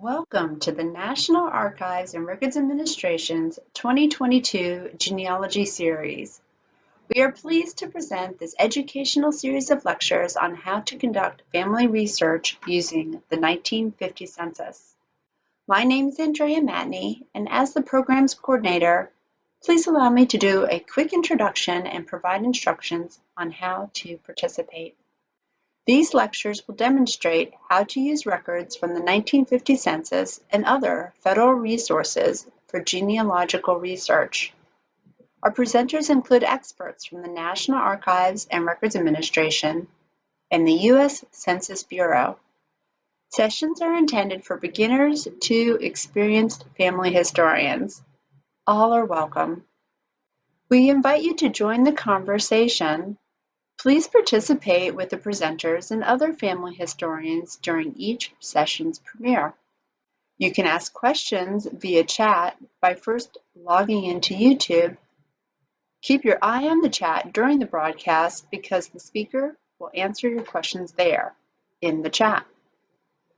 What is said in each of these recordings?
Welcome to the National Archives and Records Administration's 2022 Genealogy Series. We are pleased to present this educational series of lectures on how to conduct family research using the 1950 census. My name is Andrea Matney, and as the program's coordinator, please allow me to do a quick introduction and provide instructions on how to participate. These lectures will demonstrate how to use records from the 1950 census and other federal resources for genealogical research. Our presenters include experts from the National Archives and Records Administration and the U.S. Census Bureau. Sessions are intended for beginners to experienced family historians. All are welcome. We invite you to join the conversation Please participate with the presenters and other family historians during each session's premiere. You can ask questions via chat by first logging into YouTube. Keep your eye on the chat during the broadcast because the speaker will answer your questions there in the chat.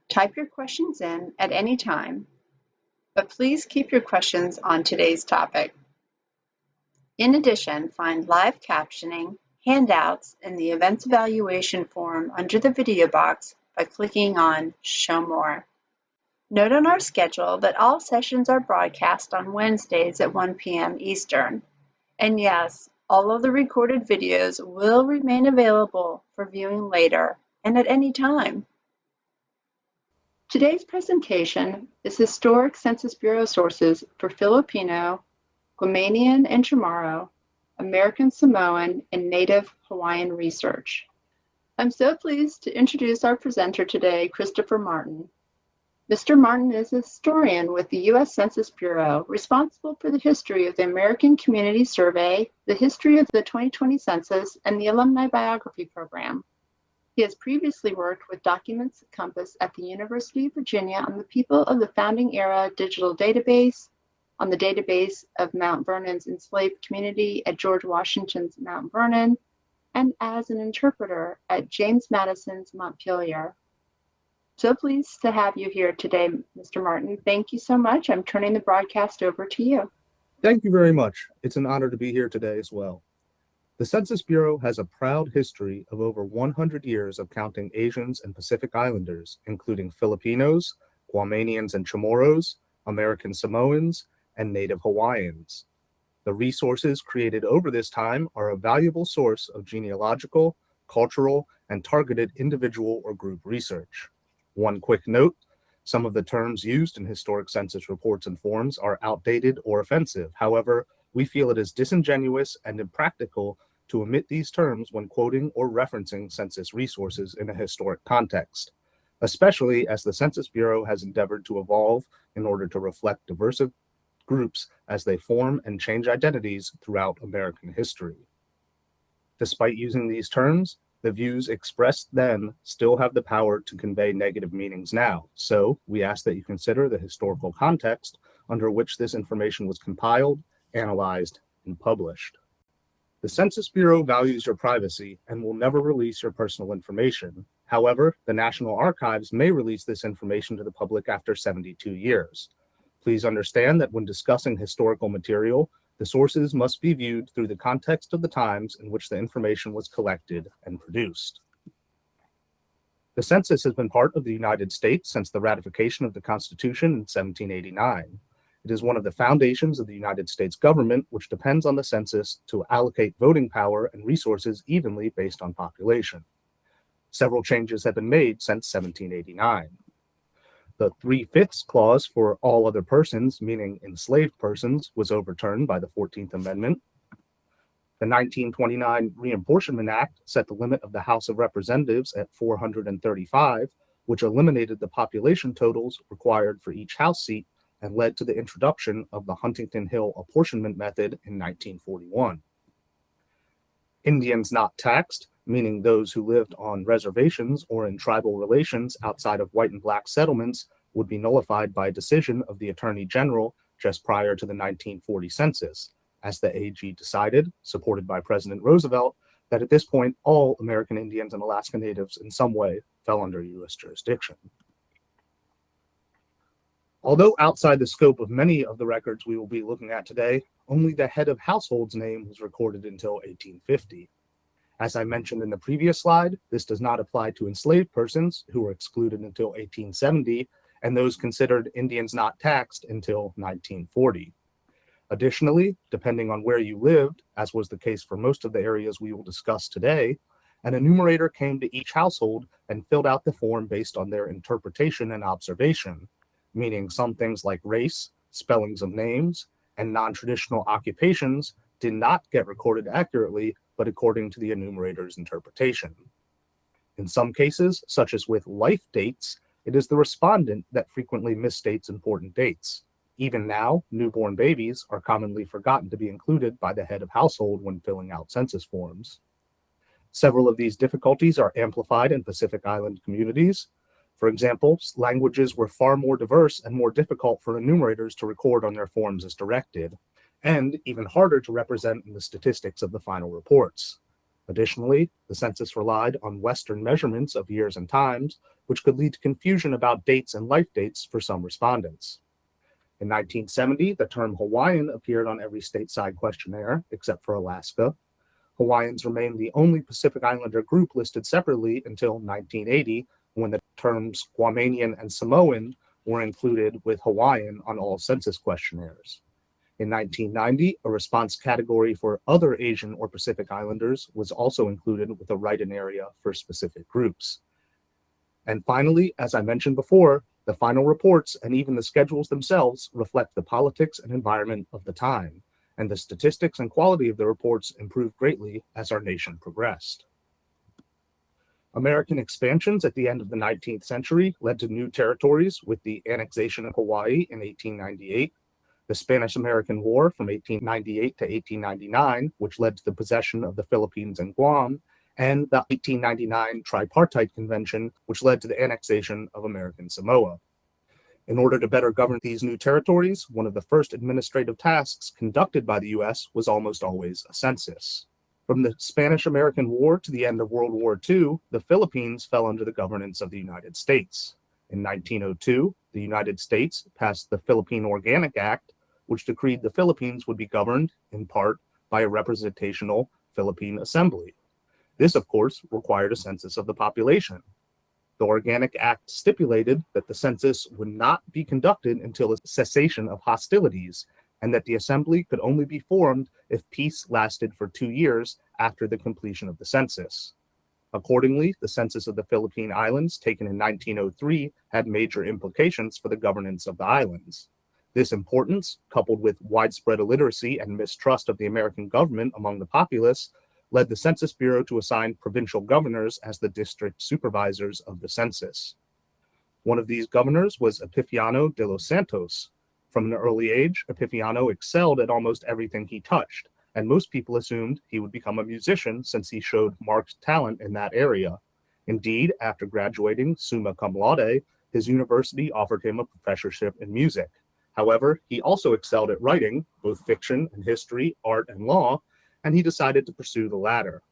Type your questions in at any time, but please keep your questions on today's topic. In addition, find live captioning handouts in the Events Evaluation form under the video box by clicking on Show More. Note on our schedule that all sessions are broadcast on Wednesdays at 1 p.m. Eastern. And yes, all of the recorded videos will remain available for viewing later and at any time. Today's presentation is Historic Census Bureau Sources for Filipino, Guamanian, and Chamorro American Samoan, and Native Hawaiian research. I'm so pleased to introduce our presenter today, Christopher Martin. Mr. Martin is a historian with the U.S. Census Bureau, responsible for the history of the American Community Survey, the history of the 2020 census, and the Alumni Biography Program. He has previously worked with Documents Compass at the University of Virginia on the People of the Founding Era Digital Database, on the database of Mount Vernon's enslaved community at George Washington's Mount Vernon, and as an interpreter at James Madison's Montpelier. So pleased to have you here today, Mr. Martin. Thank you so much. I'm turning the broadcast over to you. Thank you very much. It's an honor to be here today as well. The Census Bureau has a proud history of over 100 years of counting Asians and Pacific Islanders, including Filipinos, Guamanians and Chamorros, American Samoans, and Native Hawaiians. The resources created over this time are a valuable source of genealogical, cultural, and targeted individual or group research. One quick note, some of the terms used in historic census reports and forms are outdated or offensive. However, we feel it is disingenuous and impractical to omit these terms when quoting or referencing census resources in a historic context, especially as the Census Bureau has endeavored to evolve in order to reflect diverse groups as they form and change identities throughout American history. Despite using these terms, the views expressed then still have the power to convey negative meanings now. So we ask that you consider the historical context under which this information was compiled, analyzed, and published. The Census Bureau values your privacy and will never release your personal information. However, the National Archives may release this information to the public after 72 years. Please understand that when discussing historical material, the sources must be viewed through the context of the times in which the information was collected and produced. The census has been part of the United States since the ratification of the Constitution in 1789. It is one of the foundations of the United States government, which depends on the census to allocate voting power and resources evenly based on population. Several changes have been made since 1789. The three-fifths clause for all other persons, meaning enslaved persons, was overturned by the 14th Amendment. The 1929 Reapportionment Act set the limit of the House of Representatives at 435, which eliminated the population totals required for each House seat and led to the introduction of the Huntington Hill apportionment method in 1941. Indians not taxed meaning those who lived on reservations or in tribal relations outside of white and black settlements would be nullified by decision of the Attorney General just prior to the 1940 census, as the AG decided, supported by President Roosevelt, that at this point all American Indians and Alaska Natives in some way fell under U.S. jurisdiction. Although outside the scope of many of the records we will be looking at today, only the head of household's name was recorded until 1850. As I mentioned in the previous slide, this does not apply to enslaved persons who were excluded until 1870 and those considered Indians not taxed until 1940. Additionally, depending on where you lived, as was the case for most of the areas we will discuss today, an enumerator came to each household and filled out the form based on their interpretation and observation, meaning some things like race, spellings of names, and non-traditional occupations did not get recorded accurately, but according to the enumerator's interpretation. In some cases, such as with life dates, it is the respondent that frequently misstates important dates. Even now, newborn babies are commonly forgotten to be included by the head of household when filling out census forms. Several of these difficulties are amplified in Pacific Island communities. For example, languages were far more diverse and more difficult for enumerators to record on their forms as directed, and even harder to represent in the statistics of the final reports. Additionally, the census relied on Western measurements of years and times, which could lead to confusion about dates and life dates for some respondents. In 1970, the term Hawaiian appeared on every stateside questionnaire, except for Alaska. Hawaiians remained the only Pacific Islander group listed separately until 1980, when the terms Guamanian and Samoan were included with Hawaiian on all census questionnaires. In 1990, a response category for other Asian or Pacific Islanders was also included with a write-in area for specific groups. And finally, as I mentioned before, the final reports and even the schedules themselves reflect the politics and environment of the time, and the statistics and quality of the reports improved greatly as our nation progressed. American expansions at the end of the 19th century led to new territories with the annexation of Hawaii in 1898, the Spanish-American War from 1898 to 1899, which led to the possession of the Philippines and Guam, and the 1899 Tripartite Convention, which led to the annexation of American Samoa. In order to better govern these new territories, one of the first administrative tasks conducted by the US was almost always a census. From the Spanish-American War to the end of World War II, the Philippines fell under the governance of the United States. In 1902, the United States passed the Philippine Organic Act, which decreed the Philippines would be governed, in part, by a representational Philippine Assembly. This, of course, required a census of the population. The Organic Act stipulated that the census would not be conducted until a cessation of hostilities and that the assembly could only be formed if peace lasted for two years after the completion of the census. Accordingly, the census of the Philippine Islands taken in 1903 had major implications for the governance of the islands. This importance, coupled with widespread illiteracy and mistrust of the American government among the populace, led the Census Bureau to assign provincial governors as the district supervisors of the census. One of these governors was Epifanio de los Santos. From an early age, Epifanio excelled at almost everything he touched, and most people assumed he would become a musician since he showed marked talent in that area. Indeed, after graduating summa cum laude, his university offered him a professorship in music. However, he also excelled at writing, both fiction and history, art and law, and he decided to pursue the latter.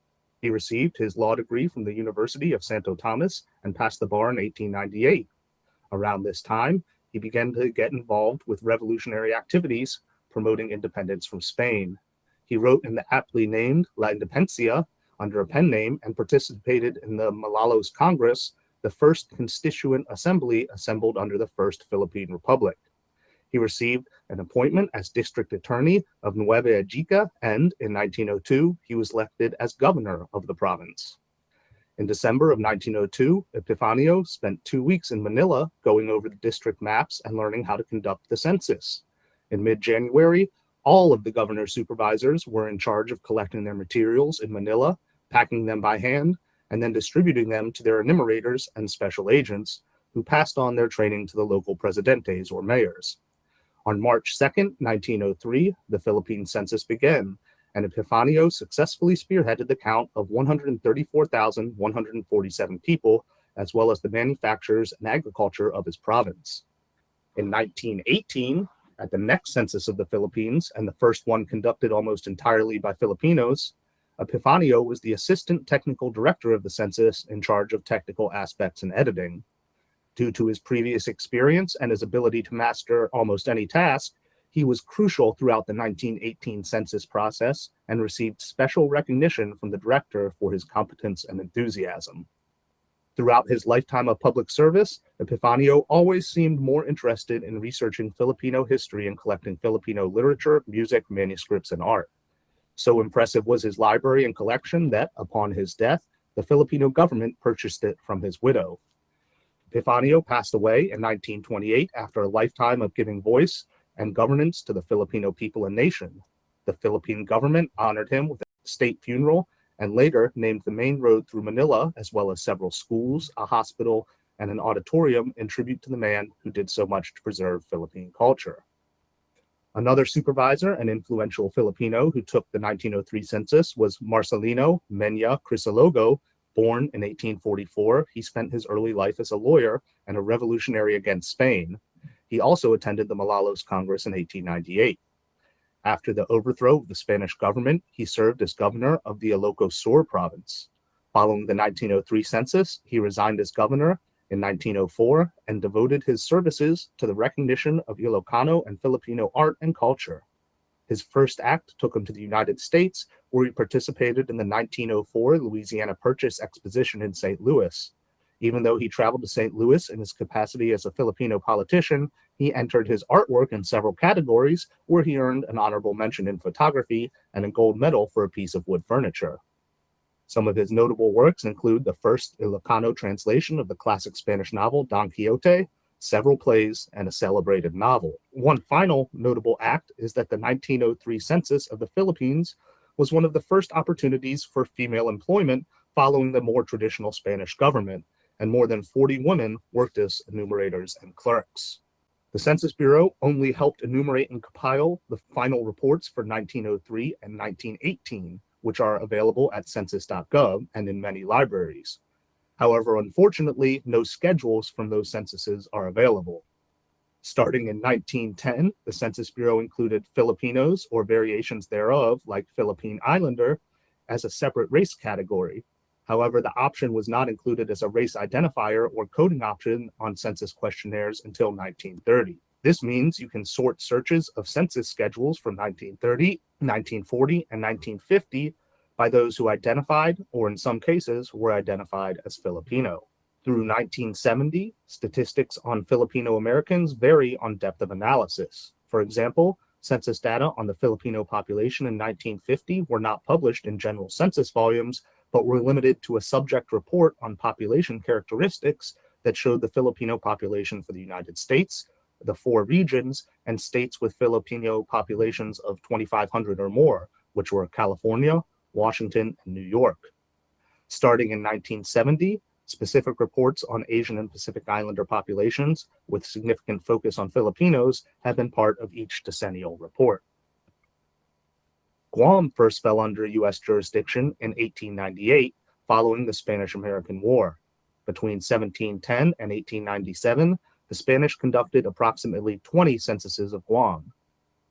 He received his law degree from the University of Santo Tomas and passed the bar in 1898. Around this time, he began to get involved with revolutionary activities promoting independence from Spain. He wrote in the aptly named La Independencia under a pen name and participated in the Malolos Congress, the first constituent assembly assembled under the First Philippine Republic. He received an appointment as district attorney of Nueva Ecija, and in 1902, he was elected as governor of the province. In December of 1902, Epifanio spent two weeks in Manila going over the district maps and learning how to conduct the census. In mid-January, all of the governor's supervisors were in charge of collecting their materials in Manila, packing them by hand, and then distributing them to their enumerators and special agents, who passed on their training to the local presidentes or mayors. On March 2, 1903, the Philippine census began, and Epifanio successfully spearheaded the count of 134,147 people, as well as the manufactures and agriculture of his province. In 1918, at the next census of the Philippines, and the first one conducted almost entirely by Filipinos, Epifanio was the assistant technical director of the census in charge of technical aspects and editing. Due to his previous experience and his ability to master almost any task, he was crucial throughout the 1918 census process and received special recognition from the director for his competence and enthusiasm. Throughout his lifetime of public service, Epifanio always seemed more interested in researching Filipino history and collecting Filipino literature, music, manuscripts, and art. So impressive was his library and collection that, upon his death, the Filipino government purchased it from his widow. Epifanio passed away in 1928 after a lifetime of giving voice and governance to the Filipino people and nation. The Philippine government honored him with a state funeral and later named the main road through Manila, as well as several schools, a hospital, and an auditorium in tribute to the man who did so much to preserve Philippine culture. Another supervisor and influential Filipino who took the 1903 census was Marcelino Peña Crisologo, born in 1844. He spent his early life as a lawyer and a revolutionary against Spain. He also attended the Malolos Congress in 1898. After the overthrow of the Spanish government, he served as governor of the Ilocos Sur province. Following the 1903 census, he resigned as governor in 1904 and devoted his services to the recognition of Ilocano and Filipino art and culture. His first act took him to the United States, where he participated in the 1904 Louisiana Purchase Exposition in St. Louis. Even though he traveled to St. Louis in his capacity as a Filipino politician, he entered his artwork in several categories where he earned an honorable mention in photography and a gold medal for a piece of wood furniture. Some of his notable works include the first Ilocano translation of the classic Spanish novel Don Quixote, several plays, and a celebrated novel. One final notable act is that the 1903 census of the Philippines was one of the first opportunities for female employment following the more traditional Spanish government, and more than 40 women worked as enumerators and clerks. The Census Bureau only helped enumerate and compile the final reports for 1903 and 1918, which are available at census.gov and in many libraries. However, unfortunately, no schedules from those censuses are available. Starting in 1910, the Census Bureau included Filipinos or variations thereof, like Philippine Islander, as a separate race category, However, the option was not included as a race identifier or coding option on census questionnaires until 1930. This means you can sort searches of census schedules from 1930, 1940, and 1950 by those who identified, or in some cases, were identified as Filipino. Through 1970, statistics on Filipino Americans vary on depth of analysis. For example, census data on the Filipino population in 1950 were not published in general census volumes, but were limited to a subject report on population characteristics that showed the Filipino population for the United States, the four regions, and states with Filipino populations of 2,500 or more, which were California, Washington, and New York. Starting in 1970, specific reports on Asian and Pacific Islander populations with significant focus on Filipinos have been part of each decennial report. Guam first fell under U.S. jurisdiction in 1898 following the Spanish-American War. Between 1710 and 1897, the Spanish conducted approximately 20 censuses of Guam.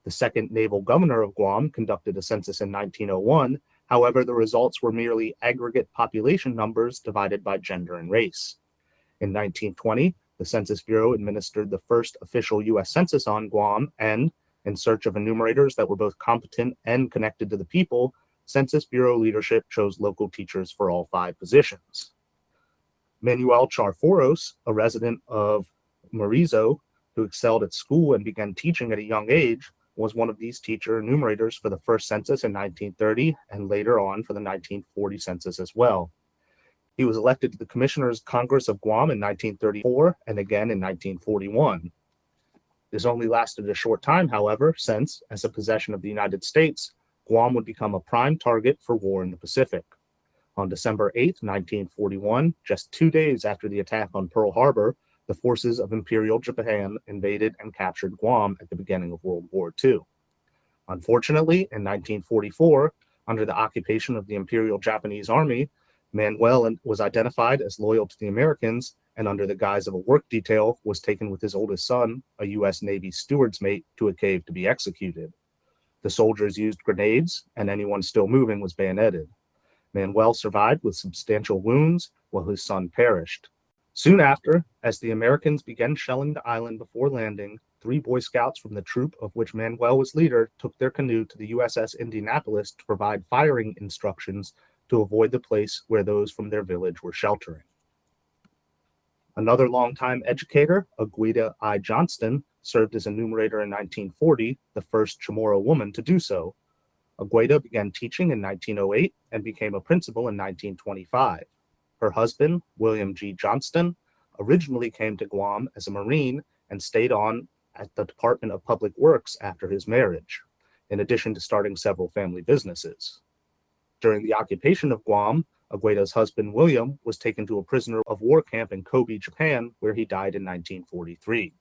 The second naval governor of Guam conducted a census in 1901. However, the results were merely aggregate population numbers divided by gender and race. In 1920, the Census Bureau administered the first official U.S. census on Guam and, in search of enumerators that were both competent and connected to the people, Census Bureau leadership chose local teachers for all five positions. Manuel Charfauros, a resident of Merizo, who excelled at school and began teaching at a young age, was one of these teacher enumerators for the first census in 1930 and later on for the 1940 census as well. He was elected to the Commissioners Congress of Guam in 1934 and again in 1941. This only lasted a short time, however, since, as a possession of the United States, Guam would become a prime target for war in the Pacific. On December 8, 1941, just two days after the attack on Pearl Harbor, the forces of Imperial Japan invaded and captured Guam at the beginning of World War II. Unfortunately, in 1944, under the occupation of the Imperial Japanese Army, Manuel was identified as loyal to the Americans and under the guise of a work detail was taken with his oldest son, a U.S. Navy steward's mate, to a cave to be executed. The soldiers used grenades and anyone still moving was bayoneted. Manuel survived with substantial wounds while his son perished. Soon after, as the Americans began shelling the island before landing, three Boy Scouts from the troop of which Manuel was leader took their canoe to the USS Indianapolis to provide firing instructions to avoid the place where those from their village were sheltering. Another longtime educator, Agueda I. Johnston, served as a numerator in 1940, the first Chamorro woman to do so. Agueda began teaching in 1908 and became a principal in 1925. Her husband, William G. Johnston, originally came to Guam as a Marine and stayed on at the Department of Public Works after his marriage, in addition to starting several family businesses. During the occupation of Guam, Agueda's husband, William, was taken to a prisoner of war camp in Kobe, Japan, where he died in 1943.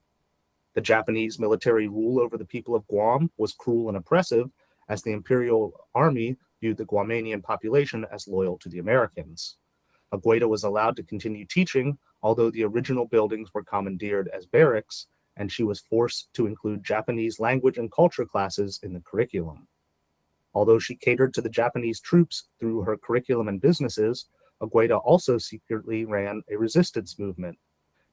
The Japanese military rule over the people of Guam was cruel and oppressive, as the Imperial Army viewed the Guamanian population as loyal to the Americans. Agueda was allowed to continue teaching, although the original buildings were commandeered as barracks, and she was forced to include Japanese language and culture classes in the curriculum. Although she catered to the Japanese troops through her curriculum and businesses, Agueda also secretly ran a resistance movement.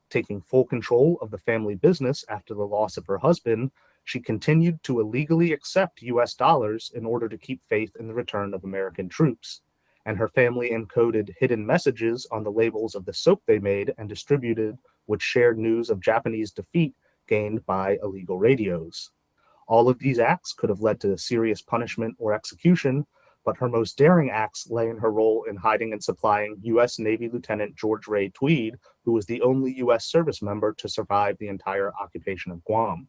Taking full control of the family business after the loss of her husband, she continued to illegally accept US dollars in order to keep faith in the return of American troops. And her family encoded hidden messages on the labels of the soap they made and distributed, which shared news of Japanese defeat gained by illegal radios. All of these acts could have led to serious punishment or execution, but her most daring acts lay in her role in hiding and supplying U.S. Navy Lieutenant George Ray Tweed, who was the only U.S. service member to survive the entire occupation of Guam.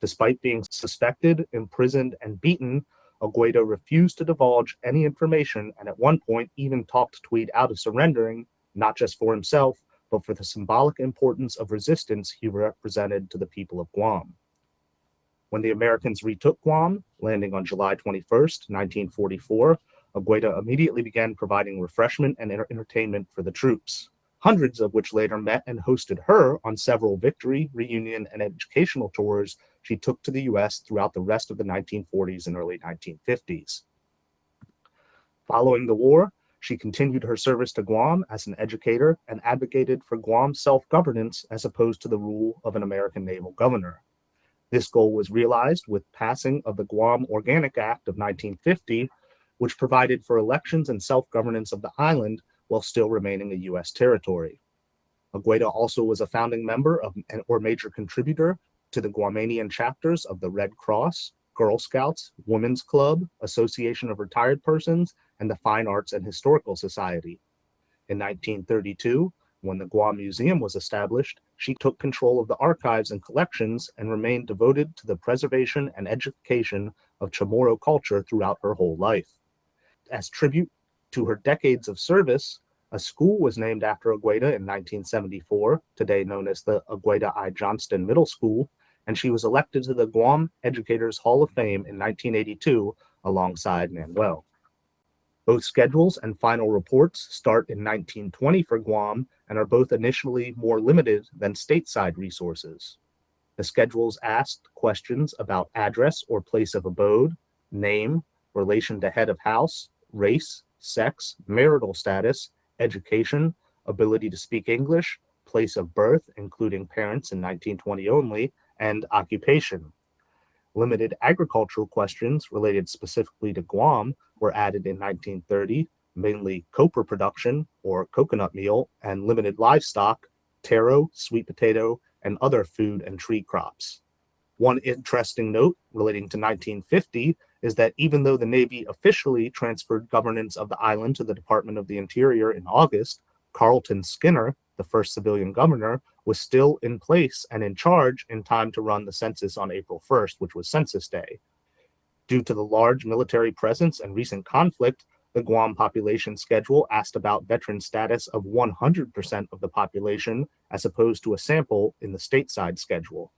Despite being suspected, imprisoned, and beaten, Agueda refused to divulge any information and at one point even talked Tweed out of surrendering, not just for himself, but for the symbolic importance of resistance he represented to the people of Guam. When the Americans retook Guam, landing on July 21, 1944, Agueda immediately began providing refreshment and entertainment for the troops, hundreds of which later met and hosted her on several victory, reunion, and educational tours she took to the U.S. throughout the rest of the 1940s and early 1950s. Following the war, she continued her service to Guam as an educator and advocated for Guam self-governance as opposed to the rule of an American naval governor. This goal was realized with passing of the Guam Organic Act of 1950, which provided for elections and self-governance of the island while still remaining a U.S. territory. Agueda also was a founding member of or major contributor to the Guamanian chapters of the Red Cross, Girl Scouts, Women's Club, Association of Retired Persons, and the Fine Arts and Historical Society. In 1932, when the Guam Museum was established, she took control of the archives and collections and remained devoted to the preservation and education of Chamorro culture throughout her whole life. As tribute to her decades of service, a school was named after Agueda in 1974, today known as the Agueda I. Johnston Middle School, and she was elected to the Guam Educators Hall of Fame in 1982 alongside Manuel. Both schedules and final reports start in 1920 for Guam and are both initially more limited than stateside resources. The schedules asked questions about address or place of abode, name, relation to head of house, race, sex, marital status, education, ability to speak English, place of birth, including parents in 1920 only, and occupation. Limited agricultural questions related specifically to Guam were added in 1930, mainly copra production or coconut meal and limited livestock, taro, sweet potato, and other food and tree crops. One interesting note relating to 1950 is that even though the Navy officially transferred governance of the island to the Department of the Interior in August, Carlton Skinner, the first civilian governor, was still in place and in charge in time to run the census on April 1st, which was Census Day. Due to the large military presence and recent conflict, the Guam population schedule asked about veteran status of 100% of the population as opposed to a sample in the stateside schedule.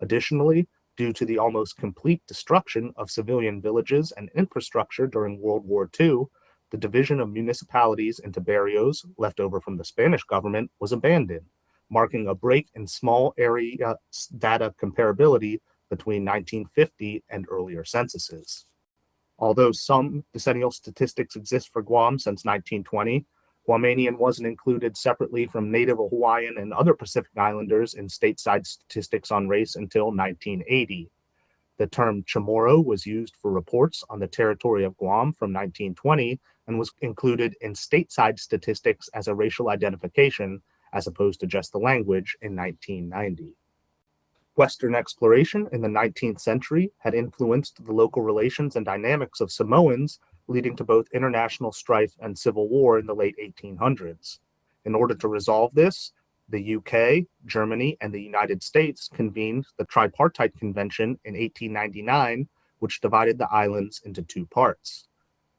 Additionally, due to the almost complete destruction of civilian villages and infrastructure during World War II, the division of municipalities into barrios left over from the Spanish government was abandoned, marking a break in small area data comparability between 1950 and earlier censuses. Although some decennial statistics exist for Guam since 1920, Guamanian wasn't included separately from Native Hawaiian and other Pacific Islanders in stateside statistics on race until 1980. The term Chamorro was used for reports on the territory of Guam from 1920 and was included in stateside statistics as a racial identification as opposed to just the language in 1990. Western exploration in the 19th century had influenced the local relations and dynamics of Samoans leading to both international strife and civil war in the late 1800s. In order to resolve this, the UK, Germany, and the United States convened the Tripartite Convention in 1899, which divided the islands into two parts.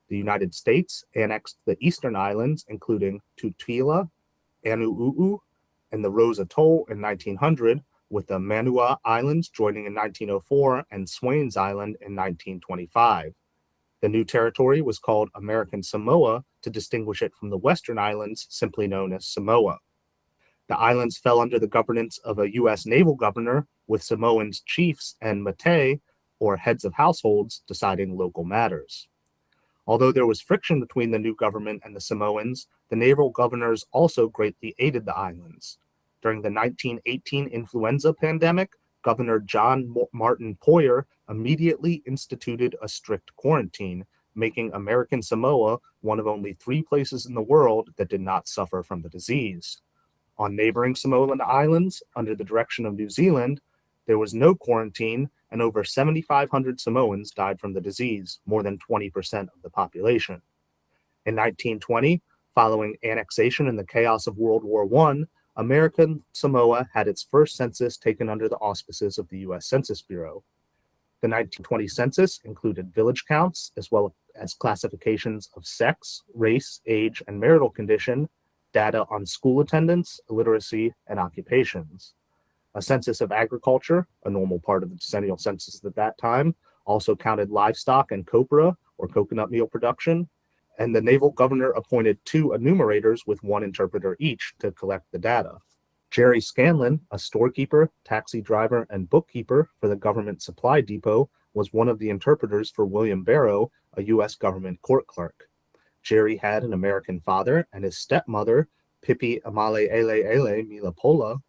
The United States annexed the eastern islands, including Tutuila, Aunu'u, and the Rose Atoll in 1900, with the Manua Islands joining in 1904 and Swains Island in 1925. The new territory was called American Samoa to distinguish it from the Western Islands, simply known as Samoa. The islands fell under the governance of a U.S. naval governor, with Samoans chiefs and matai, or heads of households, deciding local matters. Although there was friction between the new government and the Samoans, the naval governors also greatly aided the islands. During the 1918 influenza pandemic, Governor John Martin Poyer immediately instituted a strict quarantine, making American Samoa one of only three places in the world that did not suffer from the disease. On neighboring Samoan islands, under the direction of New Zealand, there was no quarantine, and over 7,500 Samoans died from the disease, more than 20% of the population. In 1920, following annexation and the chaos of World War I, American Samoa had its first census taken under the auspices of the U.S. Census Bureau. The 1920 census included village counts as well as classifications of sex, race, age, and marital condition, data on school attendance, literacy, and occupations. A census of agriculture, a normal part of the decennial census at that time, also counted livestock and copra, or coconut meal production, and the naval governor appointed two enumerators with one interpreter each to collect the data. Jerry Scanlon, a storekeeper, taxi driver, and bookkeeper for the government supply depot, was one of the interpreters for William Barrow, a U.S. government court clerk. Jerry had an American father, and his stepmother, Pippi Amale Ele Ele Milapola,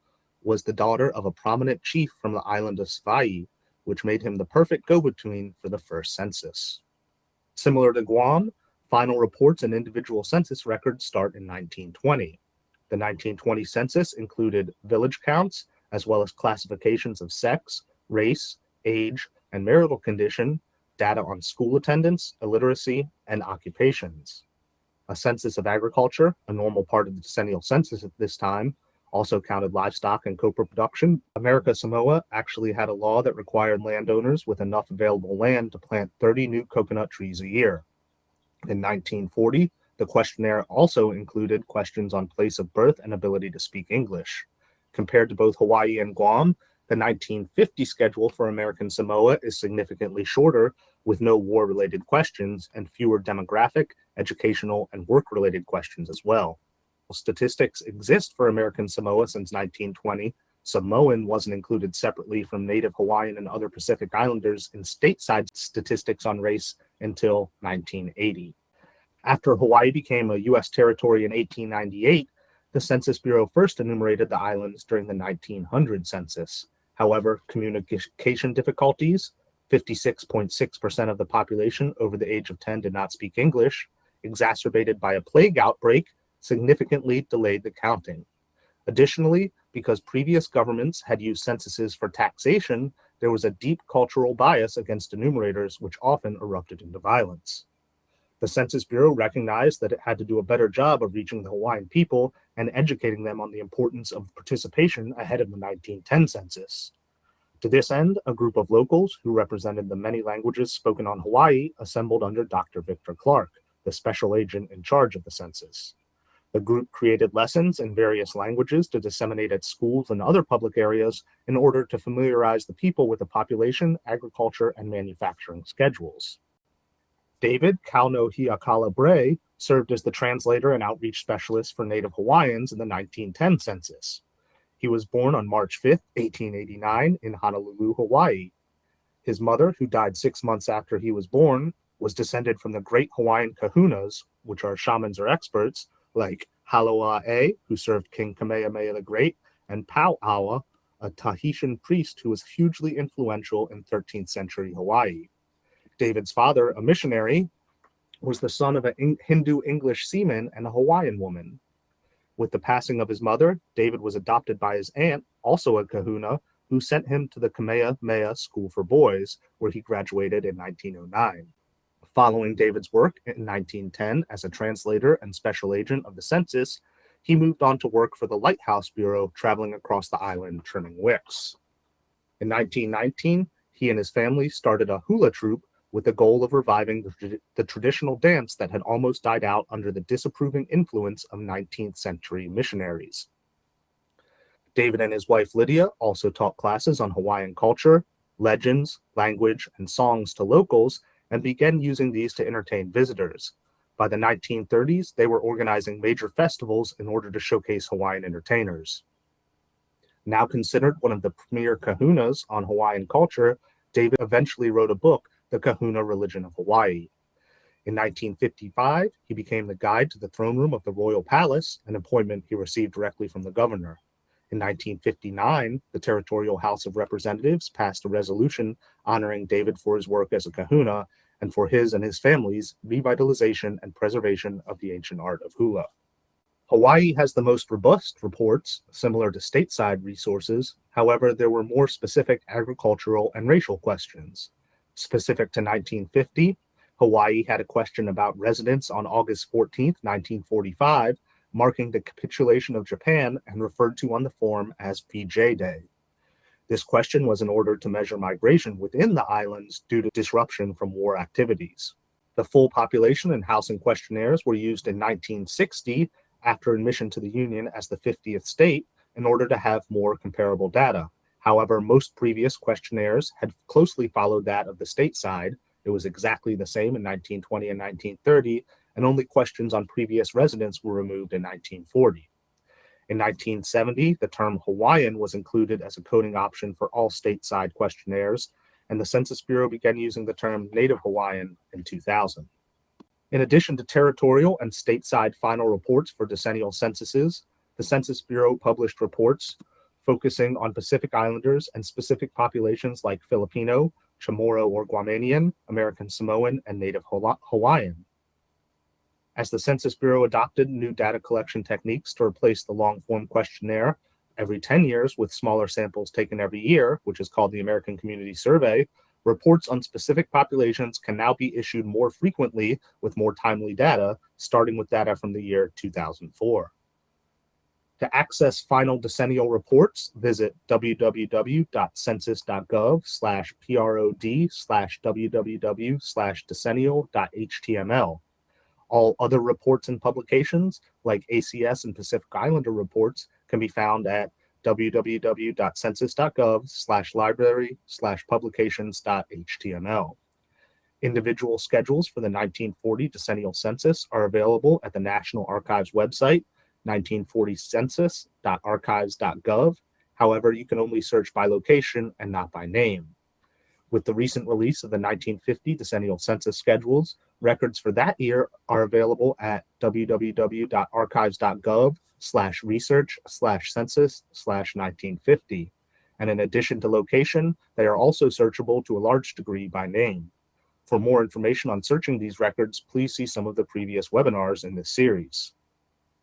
was the daughter of a prominent chief from the island of Savaii, which made him the perfect go-between for the first census. Similar to Guam, Final reports and individual census records start in 1920. The 1920 census included village counts, as well as classifications of sex, race, age, and marital condition, data on school attendance, illiteracy, and occupations. A census of agriculture, a normal part of the decennial census at this time, also counted livestock and copra production. America Samoa actually had a law that required landowners with enough available land to plant 30 new coconut trees a year. In 1940, the questionnaire also included questions on place of birth and ability to speak English. Compared to both Hawaii and Guam, the 1950 schedule for American Samoa is significantly shorter, with no war-related questions and fewer demographic, educational, and work-related questions as well. Statistics exist for American Samoa since 1920. Samoan wasn't included separately from Native Hawaiian and other Pacific Islanders in stateside statistics on race until 1980. After Hawaii became a U.S. territory in 1898, the Census Bureau first enumerated the islands during the 1900 census. However, communication difficulties, 56.6% of the population over the age of 10 did not speak English, exacerbated by a plague outbreak, significantly delayed the counting. Additionally, because previous governments had used censuses for taxation, there was a deep cultural bias against enumerators, which often erupted into violence. The Census Bureau recognized that it had to do a better job of reaching the Hawaiian people and educating them on the importance of participation ahead of the 1910 census. To this end, a group of locals who represented the many languages spoken on Hawaii assembled under Dr. Victor Clark, the special agent in charge of the census. The group created lessons in various languages to disseminate at schools and other public areas in order to familiarize the people with the population, agriculture, and manufacturing schedules. David Kaonohiokala Bray served as the translator and outreach specialist for Native Hawaiians in the 1910 census. He was born on March 5, 1889 in Honolulu, Hawaii. His mother, who died six months after he was born, was descended from the great Hawaiian kahunas, which are shamans or experts, like Haloae, who served King Kamehameha the Great, and Pauawa, a Tahitian priest who was hugely influential in 13th century Hawaii. David's father, a missionary, was the son of a Hindu English seaman and a Hawaiian woman. With the passing of his mother, David was adopted by his aunt, also a kahuna, who sent him to the Kamehameha School for Boys, where he graduated in 1909. Following David's work in 1910 as a translator and special agent of the census, he moved on to work for the Lighthouse Bureau, traveling across the island trimming wicks. In 1919, he and his family started a hula troupe with the goal of reviving the, the, traditional dance that had almost died out under the disapproving influence of 19th century missionaries. David and his wife Lydia also taught classes on Hawaiian culture, legends, language, and songs to locals and began using these to entertain visitors. By the 1930s, they were organizing major festivals in order to showcase Hawaiian entertainers. Now considered one of the premier kahunas on Hawaiian culture, David eventually wrote a book, The Kahuna Religion of Hawaii. In 1955, he became the guide to the throne room of the royal palace, an appointment he received directly from the governor. In 1959, the Territorial House of Representatives passed a resolution honoring David for his work as a kahuna and for his and his family's revitalization and preservation of the ancient art of hula. Hawaii has the most robust reports, similar to stateside resources. However, there were more specific agricultural and racial questions. Specific to 1950, Hawaii had a question about residents on August 14, 1945, marking the capitulation of Japan and referred to on the form as VJ Day. This question was in order to measure migration within the islands due to disruption from war activities. The full population and housing questionnaires were used in 1960 after admission to the Union as the 50th state in order to have more comparable data. However, most previous questionnaires had closely followed that of the state side. It was exactly the same in 1920 and 1930, and only questions on previous residents were removed in 1940. In 1970, the term Hawaiian was included as a coding option for all stateside questionnaires, and the Census Bureau began using the term Native Hawaiian in 2000. In addition to territorial and stateside final reports for decennial censuses, the Census Bureau published reports focusing on Pacific Islanders and specific populations like Filipino, Chamorro or Guamanian, American Samoan, and Native Hawaiian. As the Census Bureau adopted new data collection techniques to replace the long form questionnaire every 10 years with smaller samples taken every year, which is called the American Community Survey, reports on specific populations can now be issued more frequently with more timely data, starting with data from the year 2004. To access final decennial reports, visit www.census.gov slash prod slash www slash decennial.html. All other reports and publications, like ACS and Pacific Islander reports, can be found at www.census.gov slash library slash publications.html. Individual schedules for the 1940 decennial census are available at the National Archives website, 1940census.archives.gov. However, you can only search by location and not by name. With the recent release of the 1950 decennial census schedules, records for that year are available at www.archives.gov slash research slash census slash 1950. And in addition to location, they are also searchable to a large degree by name. For more information on searching these records, please see some of the previous webinars in this series.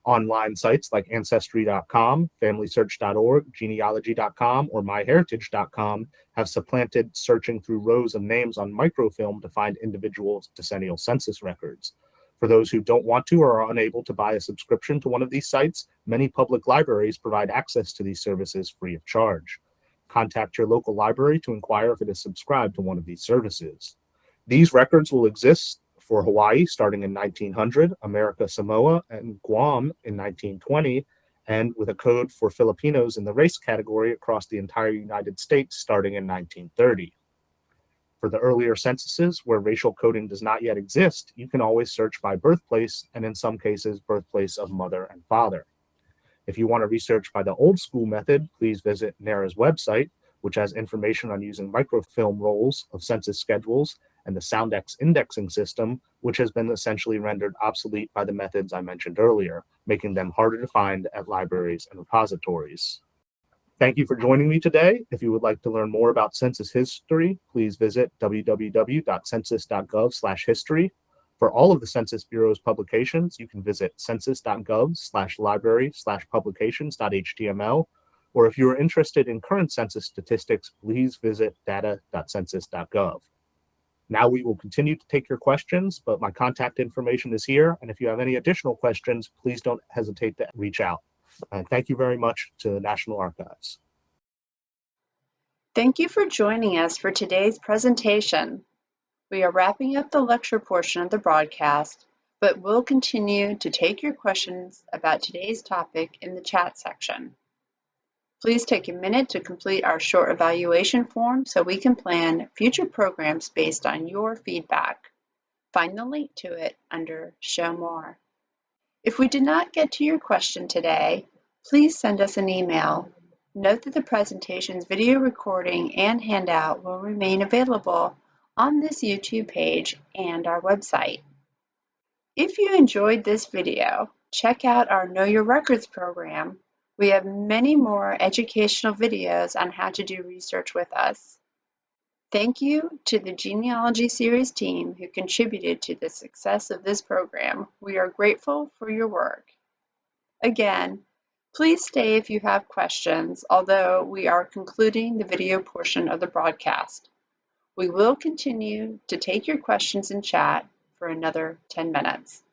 Online sites like Ancestry.com, FamilySearch.org, Genealogy.com, or MyHeritage.com have supplanted searching through rows of names on microfilm to find individual decennial census records. For those who don't want to or are unable to buy a subscription to one of these sites, many public libraries provide access to these services free of charge. Contact your local library to inquire if it is subscribed to one of these services. These records will exist for Hawaii starting in 1900, America Samoa and Guam in 1920, and with a code for Filipinos in the race category across the entire United States starting in 1930. For the earlier censuses where racial coding does not yet exist, you can always search by birthplace and in some cases, birthplace of mother and father. If you want to research by the old school method, please visit NARA's website, which has information on using microfilm rolls of census schedules and the Soundex indexing system, which has been essentially rendered obsolete by the methods I mentioned earlier, making them harder to find at libraries and repositories. Thank you for joining me today. If you would like to learn more about census history, please visit www.census.gov/history. For all of the Census Bureau's publications, you can visit census.gov/library/publications.html. Or if you are interested in current census statistics, please visit data.census.gov. Now we will continue to take your questions, but my contact information is here. And if you have any additional questions, please don't hesitate to reach out. And thank you very much to the National Archives. Thank you for joining us for today's presentation. We are wrapping up the lecture portion of the broadcast, but we'll continue to take your questions about today's topic in the chat section. Please take a minute to complete our short evaluation form so we can plan future programs based on your feedback. Find the link to it under Show More. If we did not get to your question today, please send us an email. Note that the presentation's video recording and handout will remain available on this YouTube page and our website. If you enjoyed this video, check out our Know Your Records program. We have many more educational videos on how to do research with us. Thank you to the Genealogy Series team who contributed to the success of this program. We are grateful for your work. Again, please stay if you have questions, although we are concluding the video portion of the broadcast. We will continue to take your questions in chat for another 10 minutes.